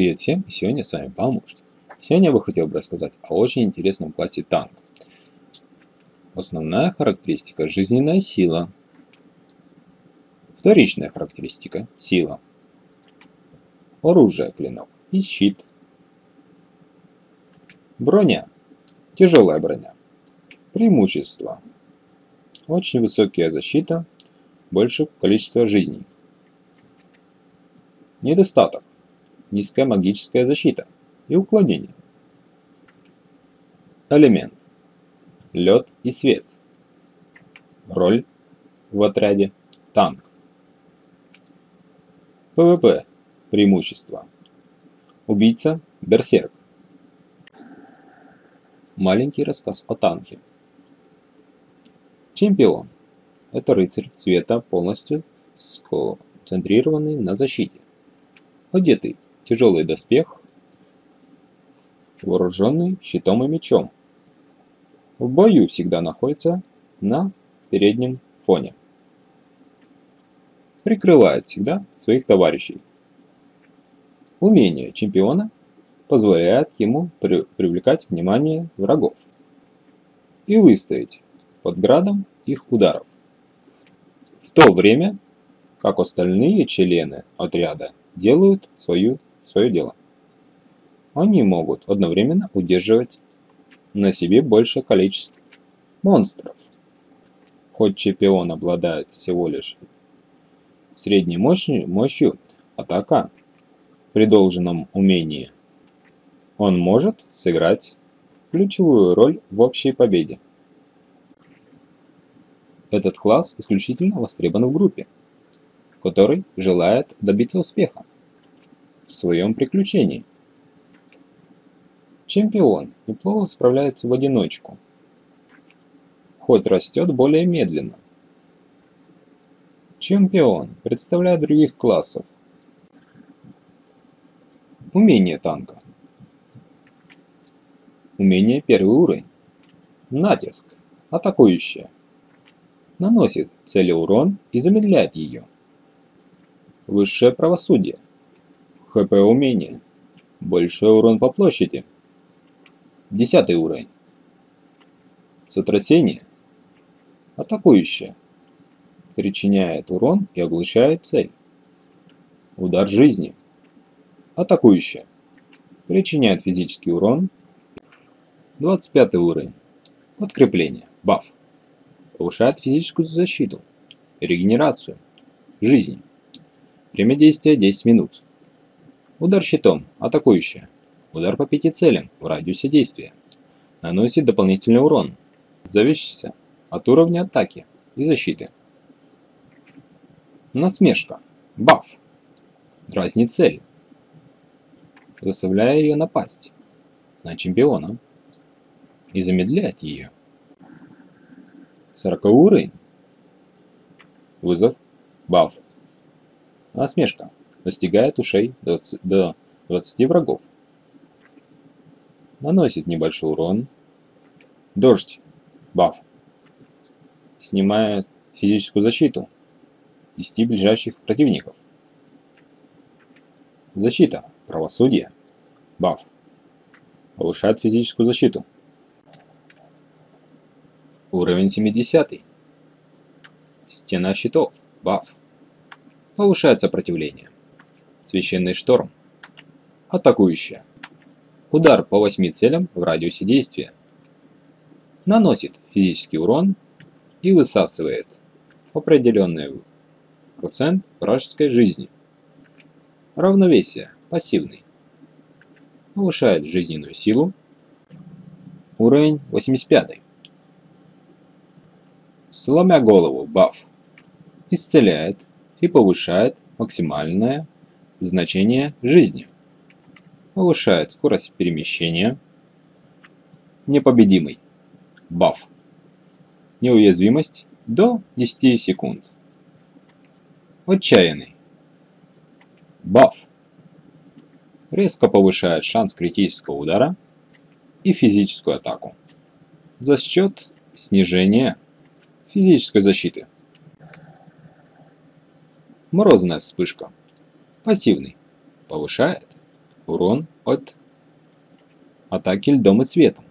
Привет всем, сегодня с вами поможет. Сегодня я бы хотел бы рассказать о очень интересном классе танк. Основная характеристика – жизненная сила. Вторичная характеристика – сила. Оружие – клинок и щит. Броня – тяжелая броня. Преимущества – очень высокая защита, больше количество жизней. Недостаток – низкая магическая защита и уклонение. Элемент – лед и свет. Роль в отряде – танк. PvP – преимущество. Убийца – берсерк. Маленький рассказ о танке. Чемпион – это рыцарь цвета полностью сконцентрированный на защите одетый тяжелый доспех, вооруженный щитом и мечом. В бою всегда находится на переднем фоне. Прикрывает всегда своих товарищей. Умение чемпиона позволяет ему при привлекать внимание врагов и выстоять под градом их ударов. В то время как остальные члены отряда делают свою, свое дело. Они могут одновременно удерживать на себе большее количество монстров. Хоть чемпион обладает всего лишь средней мощью, мощью атака при должном умении, он может сыграть ключевую роль в общей победе. Этот класс исключительно востребован в группе, который желает добиться успеха в своем приключении. Чемпион неплохо справляется в одиночку, хоть растет более медленно. Чемпион представляет других классов. Умение танка. Умение первый уровень. Натиск. Атакующее. Наносит цели урон и замедляет ее. Высшее правосудие. ХП умение. Большой урон по площади. Десятый уровень. Сотрясение. Атакующее. Причиняет урон и оглушает цель. Удар жизни. Атакующее. Причиняет физический урон. 25 уровень. Подкрепление. Баф. Повышает физическую защиту. Регенерацию. Жизнь. Время действия 10 минут. Удар щитом. Атакующая. Удар по пяти целям в радиусе действия. Наносит дополнительный урон. Зависящийся от уровня атаки и защиты. Насмешка. Баф. Дразнит цель. Заставляя ее напасть на чемпиона. И замедляет ее. 40 уровень. Вызов. Баф. Насмешка. Достигает ушей до 20 врагов. Наносит небольшой урон. Дождь. Баф. Снимает физическую защиту. 10 ближайших противников. Защита. Правосудие. Баф. Повышает физическую защиту. Уровень 70. Стена щитов. Баф. Повышает сопротивление. Священный шторм. Атакующая. Удар по 8 целям в радиусе действия. Наносит физический урон и высасывает определенный процент вражеской жизни. Равновесие. Пассивный. Повышает жизненную силу. Уровень 85. Сломя голову. Баф. Исцеляет и повышает максимальное значение жизни. Повышает скорость перемещения. Непобедимый. Баф. Неуязвимость до 10 секунд. Отчаянный. Баф. Резко повышает шанс критического удара и физическую атаку за счет снижения физической защиты. Морозная вспышка. Пассивный. Повышает урон от атаки льдом и светом.